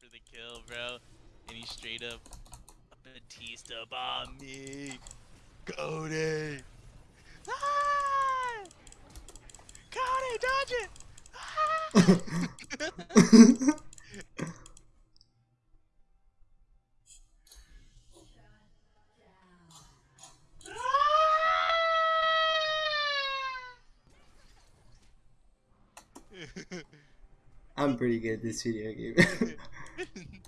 for the kill, bro. And he straight up Batista bomb me. Cody! Ah! Cody, dodge it! Ah! I'm pretty good at this video game. Dude,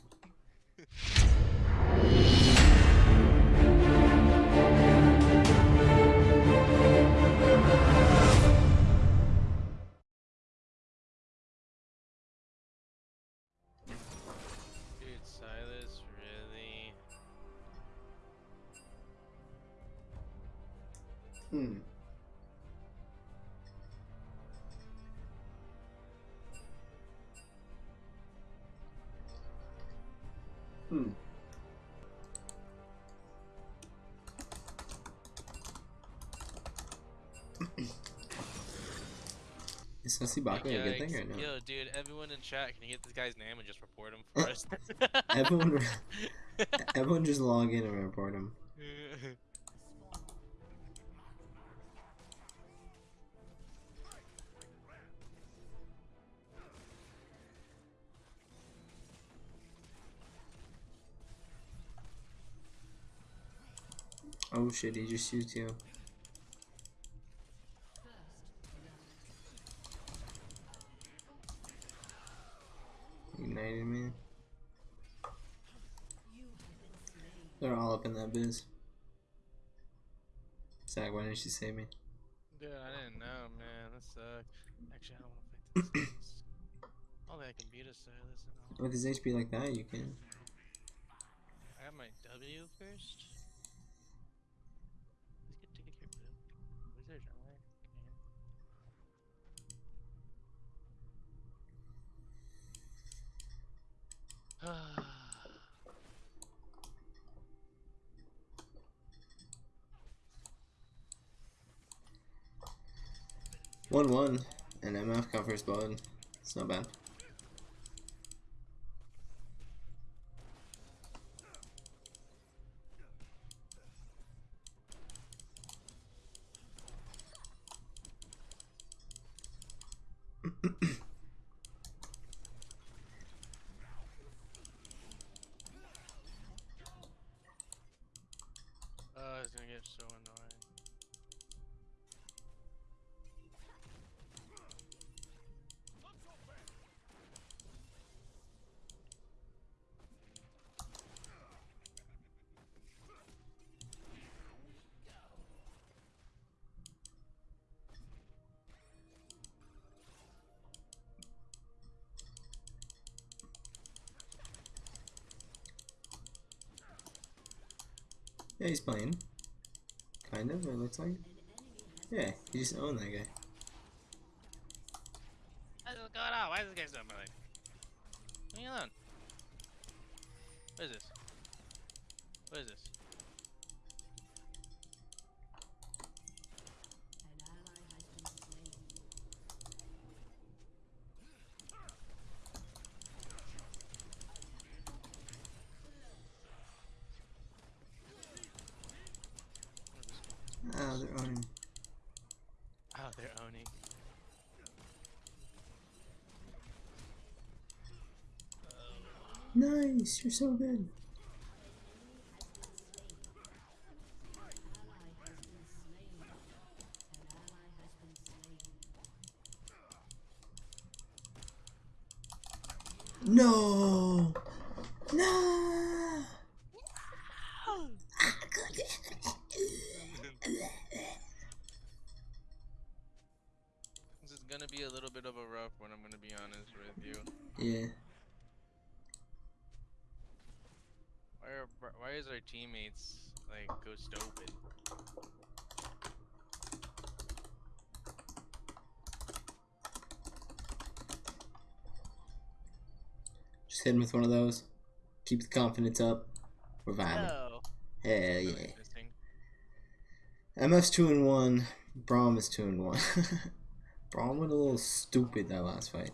Sussy Baka a good thing or Yikes. no? Yo, dude, everyone in chat, can you get this guy's name and just report him for us? Everyone, everyone just log in and report him. Oh shit, he just shoots you. Ignited me. They're all up in that biz. Zach, why didn't you save me? Dude, I didn't know, man. That sucked. Actually, I don't want to fight this. Sylas. Only I can beat a Sylas and all. With his HP like that, you can. I got my W first. Let's get taken care of. Wizard, am I? One one, and MF covers blood. It's not bad. He's playing. Kind of, it looks like. Yeah, he just owned that guy. What is going on? Why is this guy so annoying? Leave me alone. What is this? What is this? What is this? Ah, they're owning. Oh, they're owning. Nice, you're so good. No! No! This is gonna be a little bit of a rough one, I'm gonna be honest with you. Yeah. Why are br- why is our teammates like go stupid? Just hit him with one of those. Keep the confidence up. We're vibing. No. Hell yeah. MF's 2 and 1. Braum is 2 and 1. Braum went a little stupid that last fight.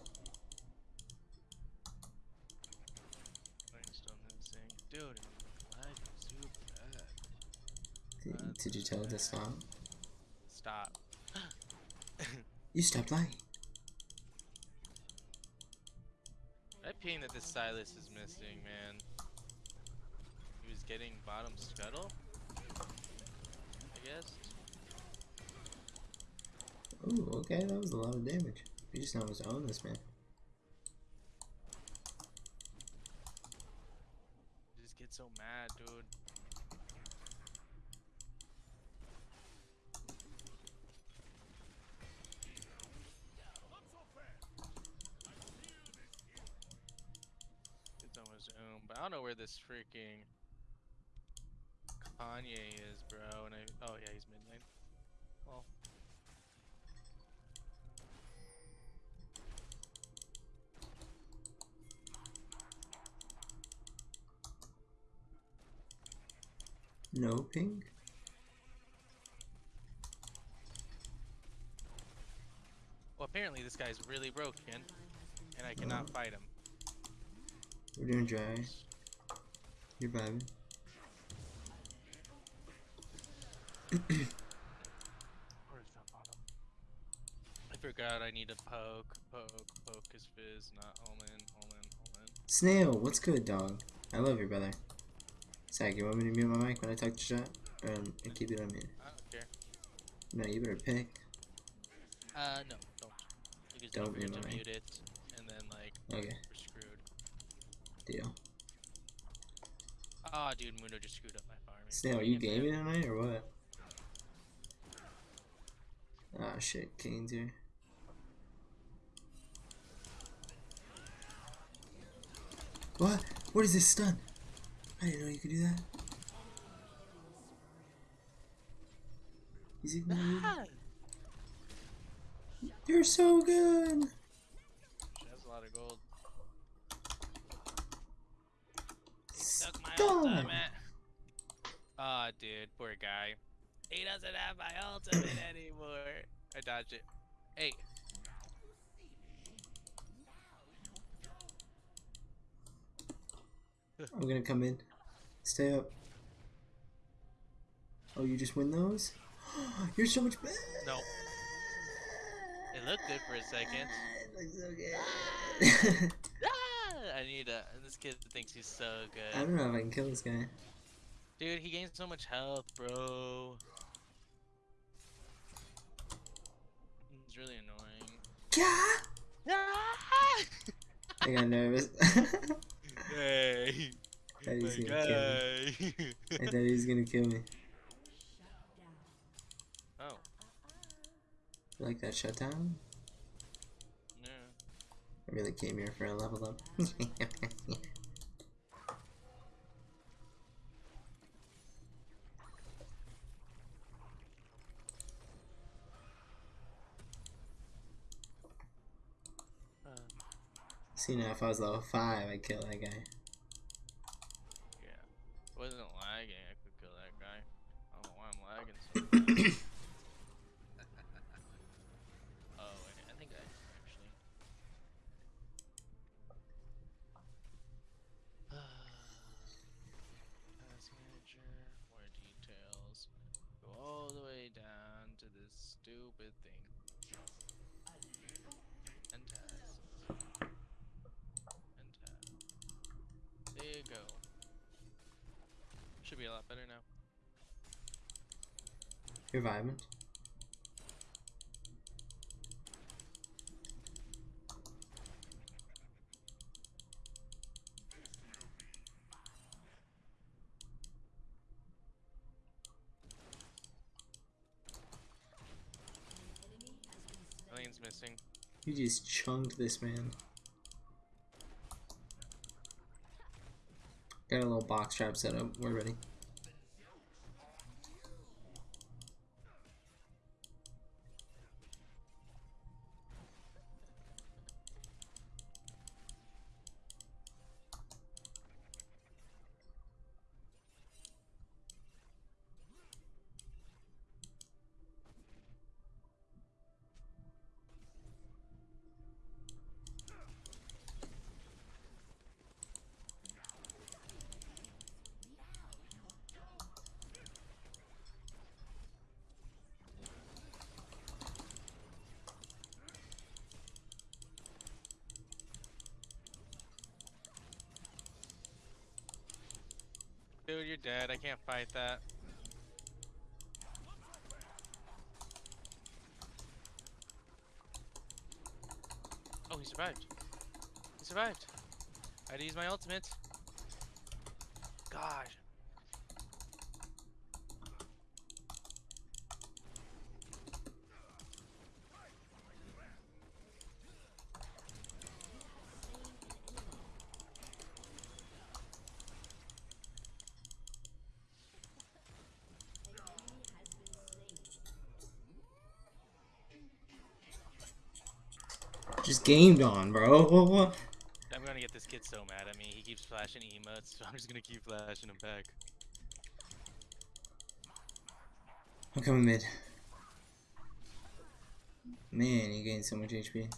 Dude, lag is super bad. Did, did you tell it to stop? Stop. You stopped lying. Ping that this Sylas is missing, man. He was getting bottom scuttle? I guess? Ooh, okay, that was a lot of damage. You just know how to own this man. I just get so mad, dude. It's almost um, but I don't know where this freaking Kanye is, bro. And I oh yeah, he's mid lane. Well, No ping? well, apparently this guy's really broken, and I cannot oh. fight him. We're doing dry. You're vibing. Where's that bottom? I forgot I need to poke, poke, poke his fizz, not Omen, Omen, Omen. Snail, what's good, dog? I love you, brother. Zach, you want me to mute my mic when I talk to chat? Um, and keep it on mute. I don't care. No, you better pick. Uh, no, don't. Because Don't don't forget mute to my mute it, and then like Okay, we're screwed. deal. Oh, dude, Mundo just screwed up my farming. Snail, are you gaming tonight or what? Ah, shit, Kayn's here. What? What is this stun? I didn't know you could do that. He's ignoring Ah! You're so good. She has a lot of gold. Suck my Stun. ultimate. Ah, dude, poor guy. He doesn't have my ultimate anymore. I dodged it. Hey, I'm gonna come in. Stay up. Oh, you just win those? You're so much better. no. It looked good for a second. It looks so good. I need a. This kid thinks he's so good. I don't know if I can kill this guy. Dude, he gains so much health, bro. He's really annoying. Yeah. Ah! I got nervous. Hey, thought he was gonna kill me. I thought he was gonna kill me. oh, You like that shutdown? I really came here for a level up. See now, if I was level five, I'd kill that guy. yeah. If it wasn't lagging, I could kill that guy. I don't know why I'm lagging so bad. oh, wait, I think I actually. Task manager, more details. Go all the way down to this stupid thing. And. And. There you go. Should be a lot better now. You're vibing. Lane's missing. You just chunked this man. Got a little box trap set up. We're ready. Dude, you're dead. I can't fight that. Oh, he survived. He survived. I had to use my ultimate. God. Just gamed on, bro. I'm gonna get this kid so mad at me. He keeps flashing emotes, so I'm just gonna keep flashing him back. I'm coming mid. Man, you gained so much HP.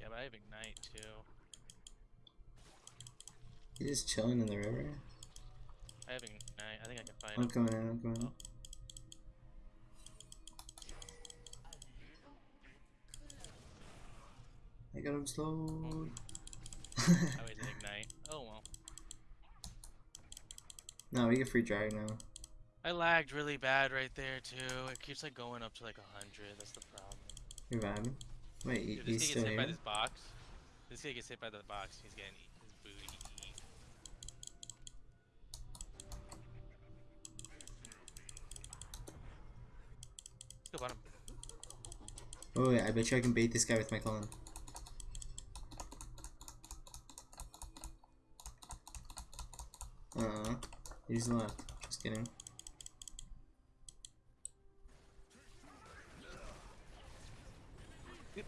Yeah, but I have ignite too. You just chilling in the river. I have ignite. I think I can fight I'm him. coming in. I'm coming in. Oh. I got him slowed. I wasted ignite. Oh well. no, we get free drag now. I lagged really bad right there too. It keeps like going up to like a hundred. That's the problem. You're vibing. Wait, Dude, he's this still gets hit by this box. This kid gets hit by the box. He's getting his booty. Go bottom. Oh wait, I bet you I can bait this guy with my clone. Uh, he's left. Just kidding.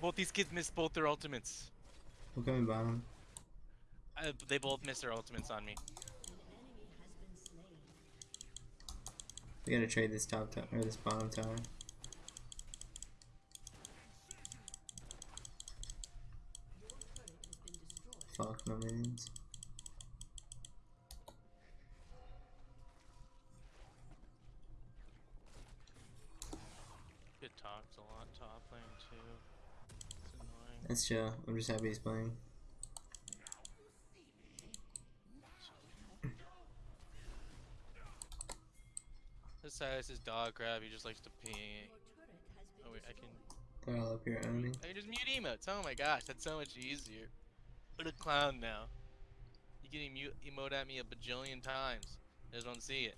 Both these kids missed both their ultimates. I'm coming bottom. Uh, they both missed their ultimates on me. We gotta trade this top tower or this bottom tower. Fuck no minions. Good talks a lot top lane too. It's annoying. That's chill. I'm just happy he's playing. This Sylas is his dog crap. He just likes to pee. Oh wait, I can. They're all up here owning. I can just mute emotes. Oh my gosh, that's so much easier. What a clown now. You can mute emote at me a bajillion times. I just don't see it.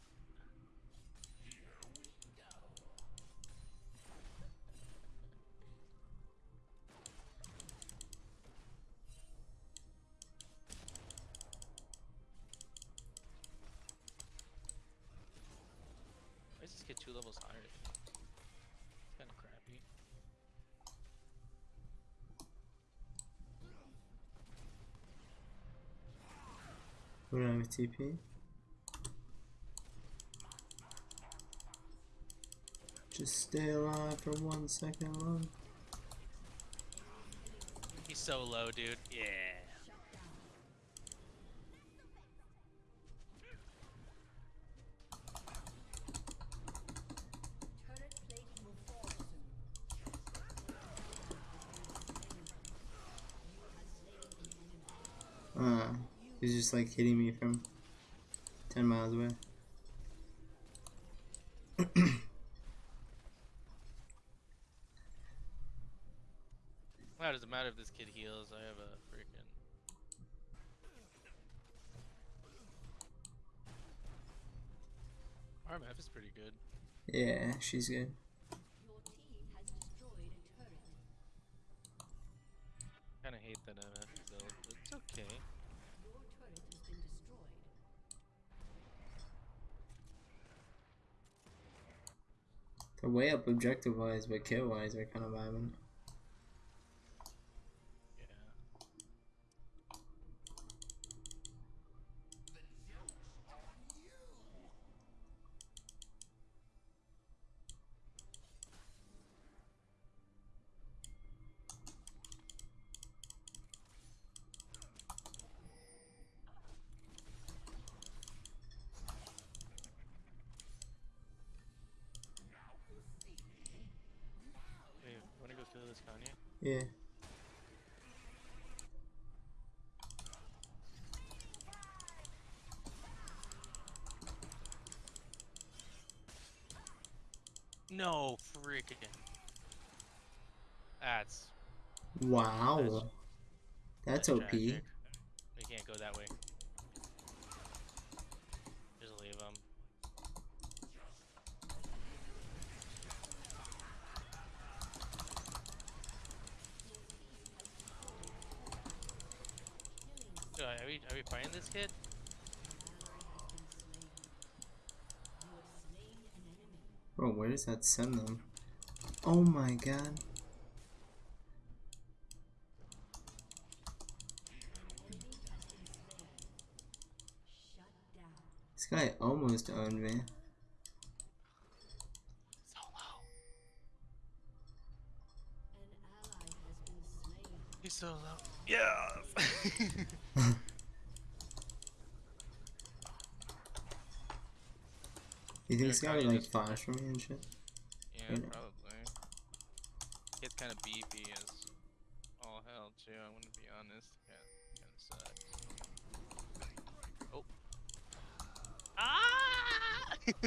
Two levels higher? It's Kind of crappy. We don't have TP. Just stay alive for one second long. He's so low, dude. Yeah. Uh, he's just like hitting me from 10 miles away. How does it matter if this kid heals? I have a freaking. RMF is pretty good. Yeah, she's good. Kinda hate that MF build, but it's okay. They're way objective wise, but kill wise, they're kind of vibing. Yeah. Wait, wanna go kill this Kanye? Yeah. No freaking. That's Wow. That's OP. We can't go that way. Just leave them. Are we are we fighting this kid? Bro, where does that send them? Oh my god. This guy almost owned me. So low. He's so low. Yes. You think Yeah, this guy would like flash for me and shit? yeah, Right probably. It's kind of beefy as all hell too. I'm gonna be honest. Kind of sucks. Oh. It's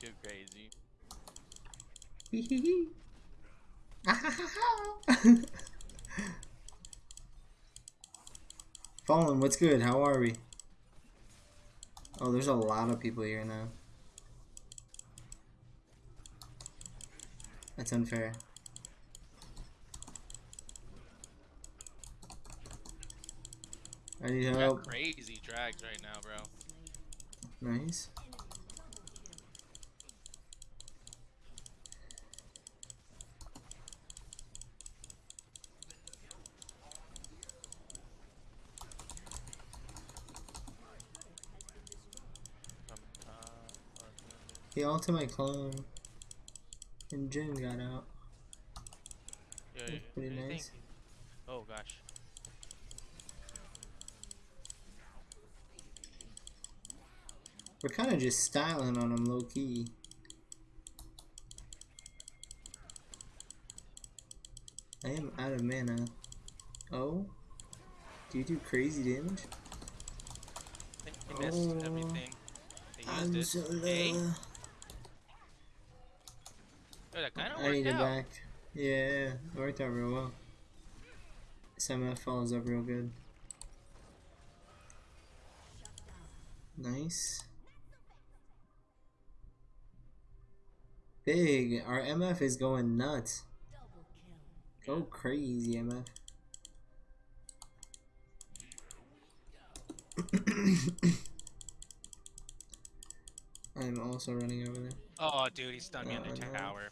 too crazy. Fallen, what's good? How are we? Oh, there's a lot of people here now. That's unfair. I need help. crazy drags right now, bro. Nice. From top or from He ulted my clone. And Jhin got out. Yeah, That's yeah, pretty nice. Oh gosh. We're kind of just styling on him low key. I am out of mana. Oh? Do you do crazy damage? They, they missed Oh, everything. They I'm used so it. Hey, low. oh, that kind of I need it back. Yeah, it worked out real well. SMF follows up real good. Nice. Big. Our MF is going nuts. Go crazy, MF. I'm also running over there. Oh, dude, he stunned me on the Uh, no. tower.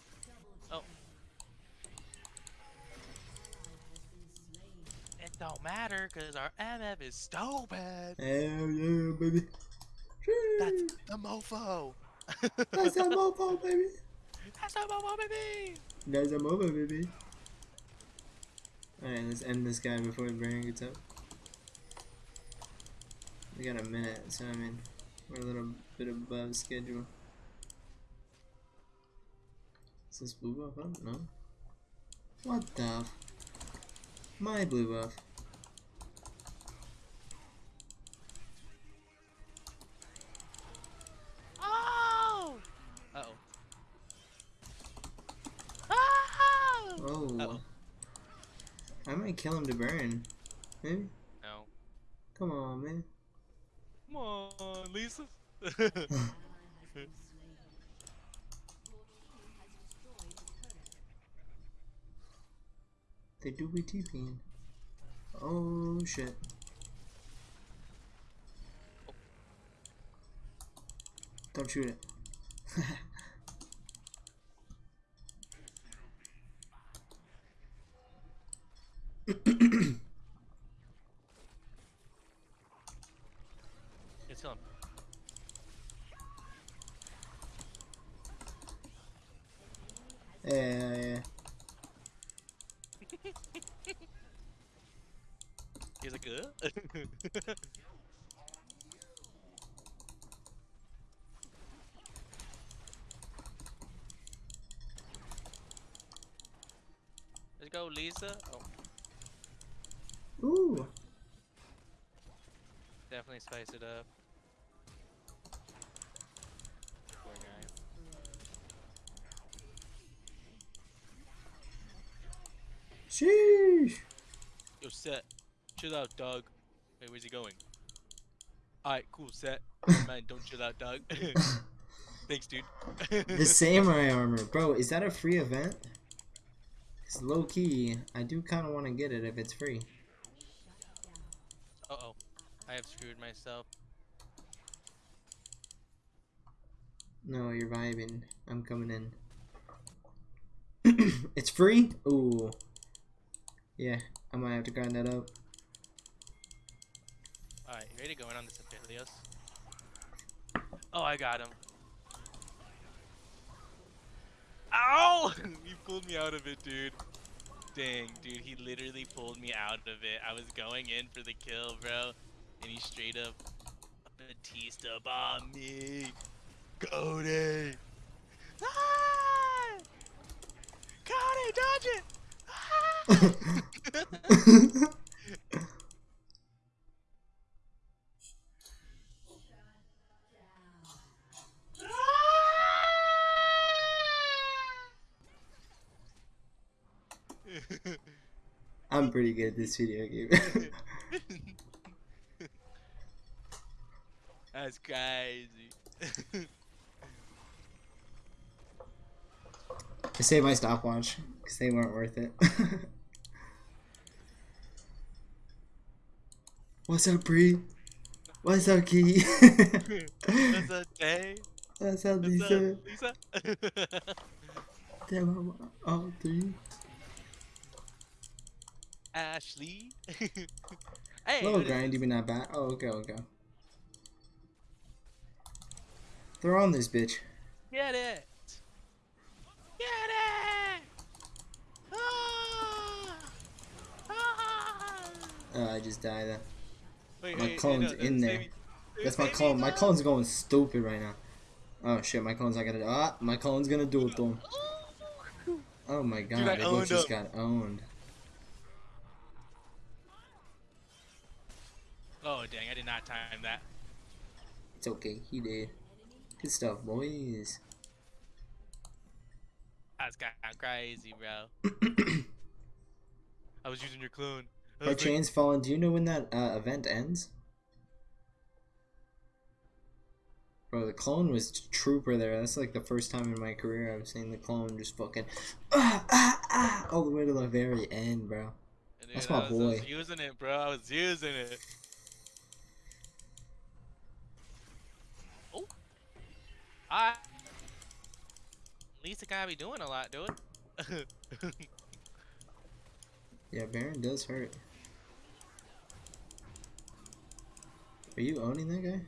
Don't matter, cause our MF is stupid. Hell yeah, baby. That's the mofo. That's a mofo, baby. That's the mofo, baby. That's a mofo, baby. Alright, let's end this guy before Baron gets up. We got a minute, so I mean, we're a little bit above schedule. Is this blue buff up? No. What the? F My blue buff. Oh. Uh oh. Oh. Oh. Uh-oh. I might kill him to burn. Maybe? No. Come on, man. Come on, Lisa. They do be TPing. Oh shit. Don't shoot it. It's him. yeah, yeah, yeah. He's like, uh? Let's go, Lisa. Oh. Ooh. Definitely spice it up. Poor guy. Sheesh. Yo, set. Chill out, dog. Wait, where's he going? Alright, cool, set. Man, don't chill out, dog. Thanks, dude. The samurai armor, bro. Is that a free event? It's low key. I do kind of want to get it if it's free. Uh oh. I have screwed myself. No, you're vibing. I'm coming in. it's free? Ooh. Yeah, I might have to grind that up. Alright, you ready to go in on this Aphelios? Oh, I got him. Ow! you pulled me out of it, dude. Dang, dude, he literally pulled me out of it. I was going in for the kill, bro, and he straight up Batista bombed me. Cody! Ah! Cody, dodge it! Ah! I'm pretty good at this video game. That's crazy. I saved my stopwatch because they weren't worth it. What's up, Bree? What's up, Key? What's up, Jay? What's up, What's Lisa? up, Lisa? Damn, I'm all three. Ashley. hey, Little grindy, this? but not bad. Oh, okay, okay. Throw on this bitch. Get it. Get it. Ah! Ah! Oh, I just died. Uh, Wait, My wait, clone's no, in there. me. That's my clone. My clone's going stupid right now. Oh shit, my clone's not gonna. Ah, my clone's gonna do it though. Oh my god, I the goat just him. got owned. Oh dang! I did not time that. It's okay, he did. Good stuff, boys. That's kind of crazy, bro. I was using your clone. I was like, chains fallen. Do you know when that uh, event ends? Bro, the clone was trooper there. That's like the first time in my career I've seen the clone just fucking ah, ah, ah, all the way to the very end, bro. Dude, That's I my was, I was boy. using it, bro. I was using it. Oh. I. At least guy be doing a lot, dude. Yeah, Baron does hurt. Are you owning that guy?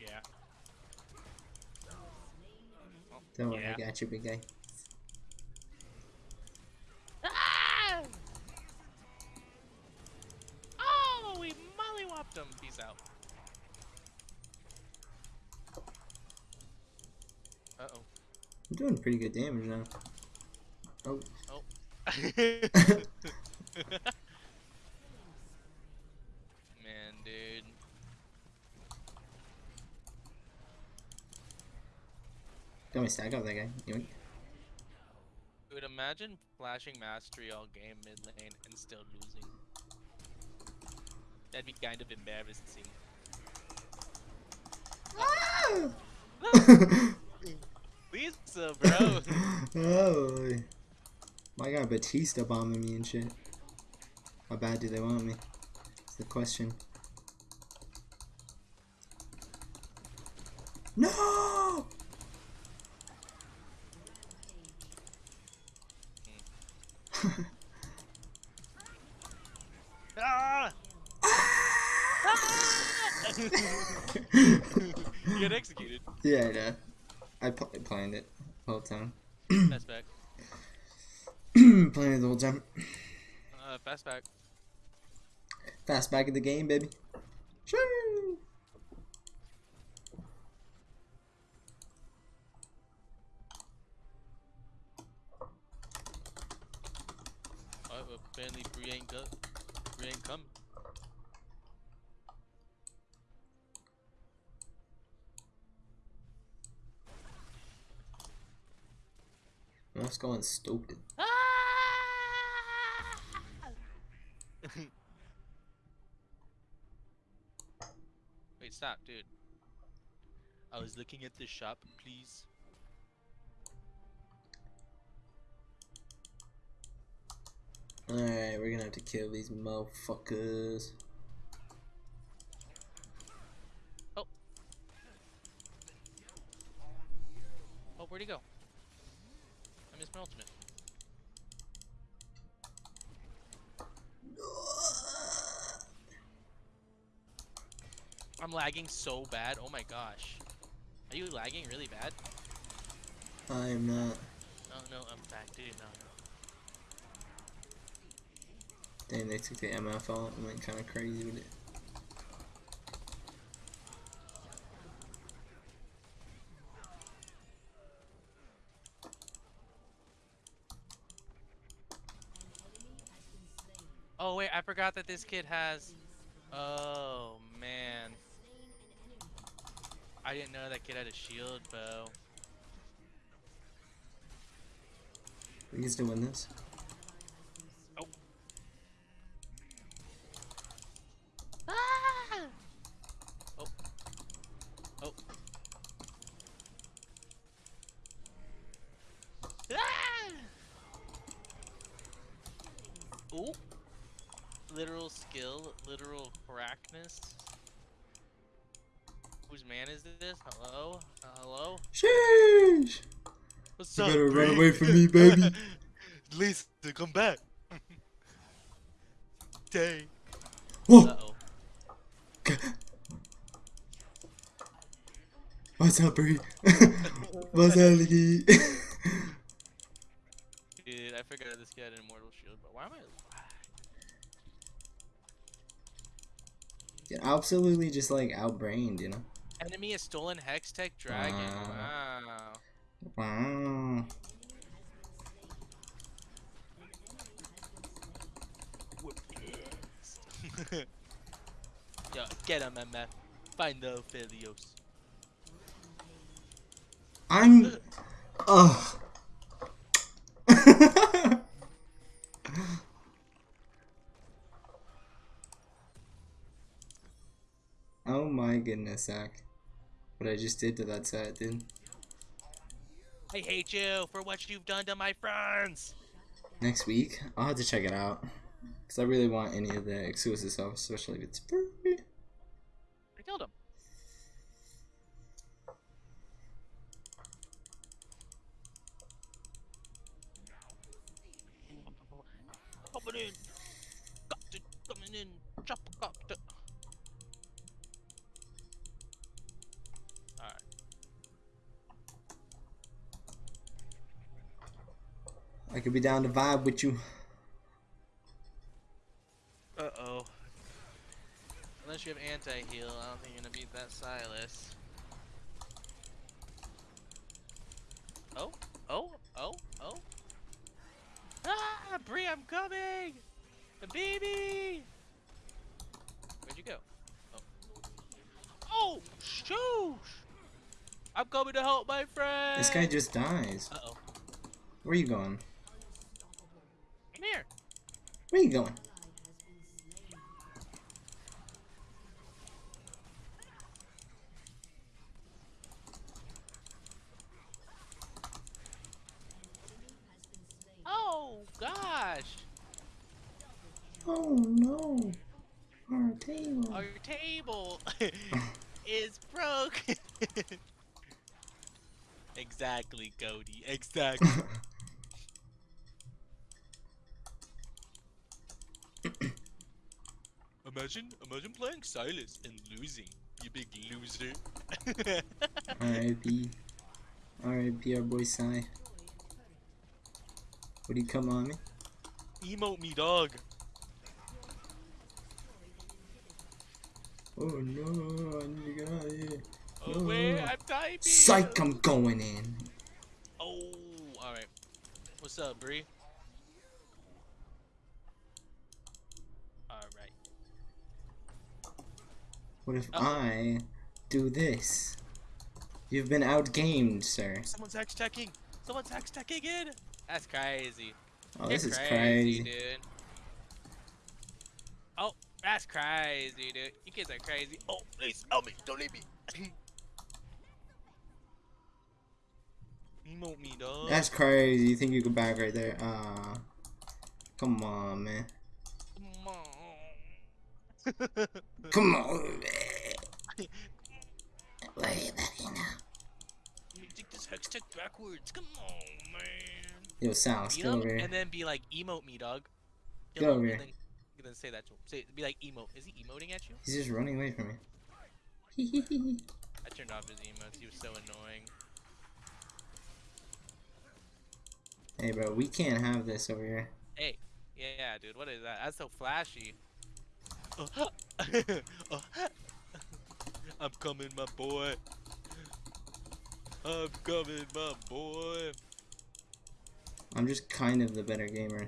yeah. Don't worry, I got you, big guy. Doing pretty good damage now. Oh, oh. Man, dude. don't we stack up that guy? Yoink. Dude, imagine flashing mastery all game mid lane and still losing. That'd be kind of embarrassing. Lisa, bro. oh, my guy Batista bombing me and shit. How bad do they want me? It's the question. No! ah! yeah, you got executed. I know. I pl- planned it the whole time. Fast back. planned it the whole time. Uh, fast back. Fast back in the game, baby. Sure. Oh, uh, apparently Bree ain't go Bree ain't come. That's going stupid. Wait, stop, dude. I was looking at the shop, please. Alright, we're gonna have to kill these motherfuckers. Lagging so bad. Oh my gosh. Are you lagging really bad? I am not. Oh no, I'm back, dude. No, no. Dang, they took the MF out. I'm like kind of crazy with it. Oh wait, I forgot that this kid has. Oh man. I didn't know that kid had a shield bow. We can still win this. Ah! Oh. Oh. Ah! Ooh. Literal skill, literal crackness. Whose man is this? Hello? Uh, hello? Sheesh! What's You up? better run away from me, baby. Lisa, come back. Dang. Whoa! Uh oh. What's up, Bree? What's? Dude, I forgot this guy had an immortal shield, but why am I? Get absolutely just like outbrained, you know? Enemy has stolen Hextech Dragon. Uh. Wow. Wow. Wow. Yo, get him, MF. Find the Aphelios. I'm. Ugh. oh my goodness, Zach. What I just did to that set, dude. I hate you for what you've done to my friends. Next week, I'll have to check it out. Because I really want any of the exclusive stuff, especially if it's free. Be down to vibe with you. Uh oh. Unless you have anti heal, I don't think you're gonna beat that Sylas. Oh, oh, oh, oh. Ah, Bree, I'm coming! The baby! Where'd you go? Oh. Oh, shoosh! I'm coming to help my friend! This guy just dies. Uh oh. Where are you going? Where you going? Oh, gosh! Oh no. Our table. Our table is broken. exactly, Cody. Exactly. imagine, Sylas and losing. You big loser. R.I.P. R.I.P. our boy Sai. Would he come on me? Emote me, dog. Oh no, I need to get out of here. Oh wait, I'm typing. Psych, I'm going in. Oh, all right. What's up, Bree? What if Oh. I do this? You've been outgamed, sir. Someone's hex checking. Someone's hex checking in. That's crazy. Oh, You're this is crazy, crazy. dude. Oh, that's crazy, dude. You kids are crazy. Oh, please help me. Don't leave me. Emote me, dog. That's crazy. You think you can back right there? Ah, come on, man. Come on. Come on, man. What are you looking at? Let me take this hex check backwards. Come on, man. Yo, still him over here. and then be like, emote me, dog. Get over here. Then, then say that to him. Say, be like, emote. Is he emoting at you? He's just running away from me. I turned off his emotes. He was so annoying. hey, bro, we can't have this over here. Hey, yeah, dude, what is that? That's so flashy. Oh, I'm coming, my boy. I'm coming, my boy. I'm just kind of the better gamer.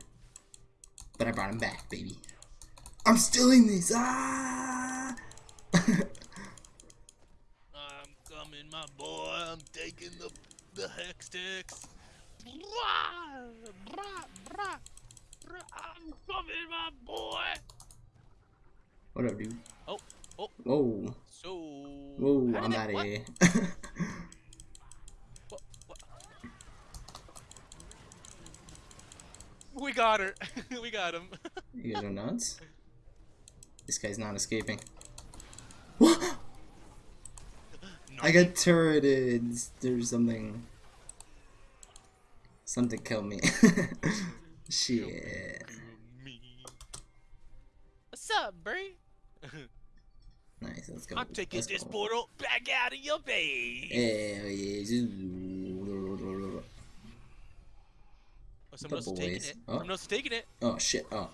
But I brought him back, baby. I'm stealing this! Ah! I'm coming, my boy. I'm taking the the hex sticks. I'm coming, my boy. What up, dude? Oh, oh. Whoa. So. Whoa, I'm that- out of here. What, what? We got her. we got him. you guys are nuts? This guy's not escaping. What? I got turreted. There's something. Something killed me. Shit. me. What's up, Bree? Nice, let's go. I'm taking let's this go. portal back out of your base. Hell yeah. Oh, someone else taking it. Oh. Someone else is taking it. Oh shit. Oh.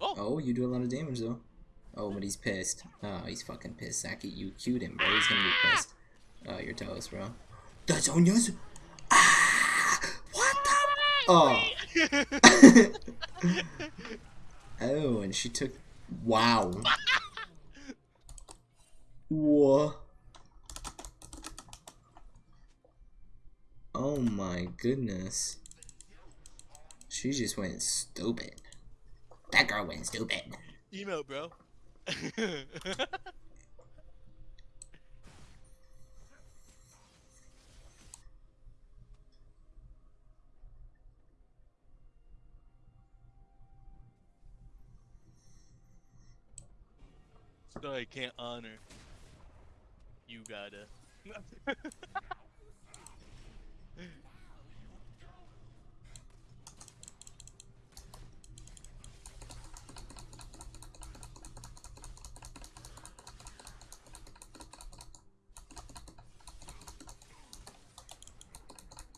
Oh. Oh, you do a lot of damage though. Oh, but he's pissed. Oh, he's fucking pissed. Saki, you cued him, bro. He's gonna be pissed. Oh, you're toast, bro. That's on yours. Ah! What the? Oh. oh, and she took. Wow. What? Oh my goodness. She just went stupid. That girl went stupid. Emote, bro. I can't honor. You gotta.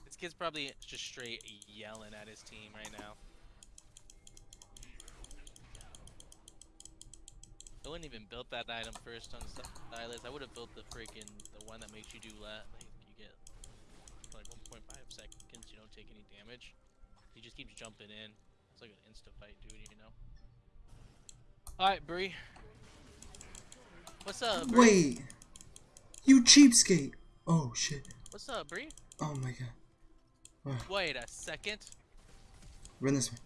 This kid's probably just straight yelling at his team right now. Wouldn't even built that item first on Sylas. I would have built the freaking the one that makes you do that. Like you get like 1.5 seconds, you don't take any damage. He just keeps jumping in. It's like an insta fight, dude. You know. All right, Bree. What's up, Bree? Wait. You cheapskate. Oh shit. What's up, Bree? Oh my god. Wait a second. Run this way.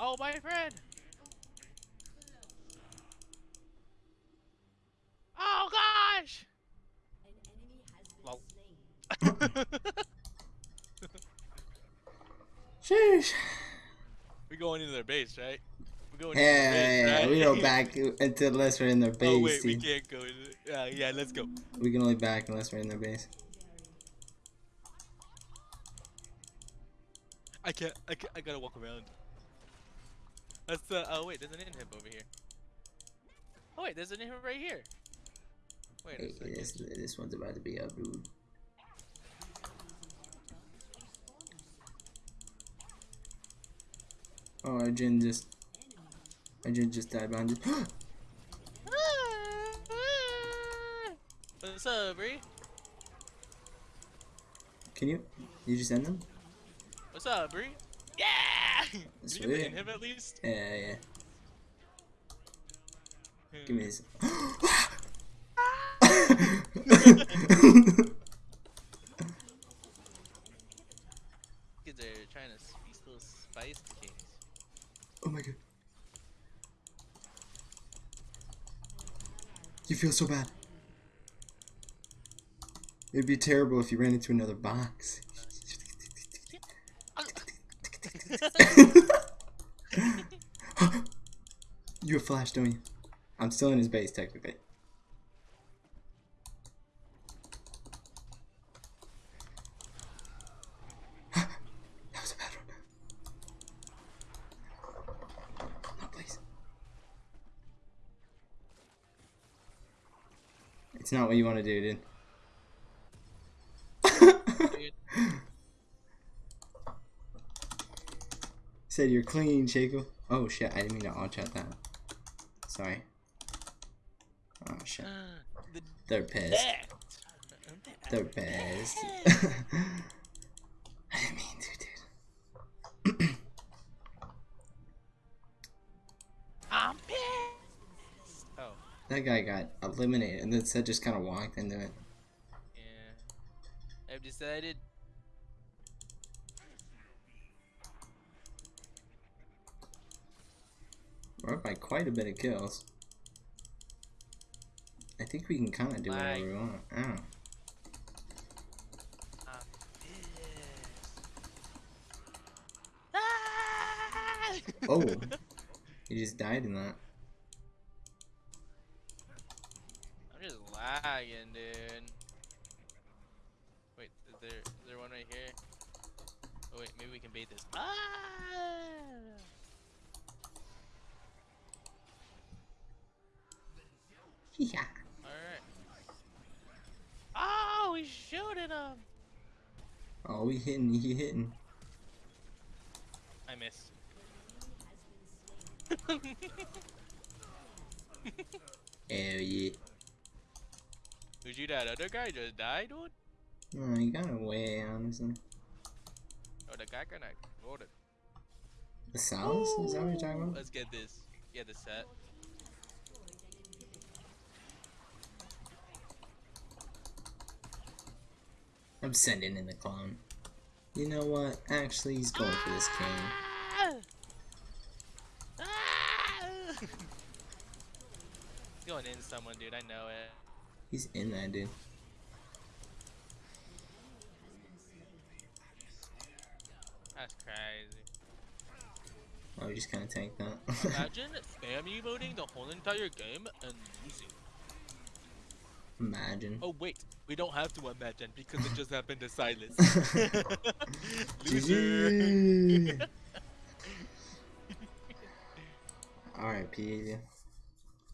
Oh, my friend. Oh gosh. Lol. Sheesh. we going into their base, right? We going Yeah, base, yeah, right? we go back until unless we're in their base. oh wait, we can't go into. Yeah, uh, yeah, let's go. we can only back unless we're in their base. I can't. I can't. I gotta walk around. That's uh. Oh wait, there's an inhib over here. Oh wait, there's an inhib right here. Wait Hey, this, this one's about to be up, dude. Oh, I Jhin just. I Jhin just died behind you. What's up, Bree? Can you? You just end them? What's up, Bree? Can That's you get the weird. at least? Yeah, yeah. Hmm. Give me this. Kids are trying to s- these little spice kings. oh my god. You feel so bad. It'd be terrible if you ran into another box. you have flash, don't you? I'm still in his base, technically. that was a bad one. Please. It's not what you want to do. Dude, Said you're clean, Shaco. Oh shit, I didn't mean to all chat that. Sorry. Oh shit. They're pissed. They're pissed. I didn't mean to, dude. I'm pissed. Oh, That guy got eliminated, and then said just kind of walked into it. yeah. I've decided. Quite a bit of kills. I think we can kind of do whatever we want. Oh. Ah! Oh. He just died in that. I'm just lagging, dude. Wait, is there is there one right here? Oh wait, maybe we can bait this. Ah! Yeah. Alright. Oh, he's shooting him! Oh, he hitting, he hitting. I missed. Hell yeah. Who'd you that other guy just died, dude? No, he got away, honestly. Oh, the guy kinda exploded. The Sal's? Is that what you're talking about? Let's get this. Yeah, the set. I'm sending in the clone. You know what? Actually, he's going for this king. Ah! Ah! Going in someone, dude. I know it. He's in that, dude. That's crazy. Oh, he just kind of tanked that. Imagine spam emoting the whole entire game and losing. Imagine. Oh wait, we don't have to imagine because it just happened to silence. Loser. R.I.P.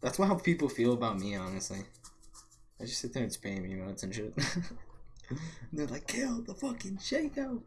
That's how people feel about me, honestly. I just sit there and spam emotes and shit. and they're like, kill the fucking Shaco.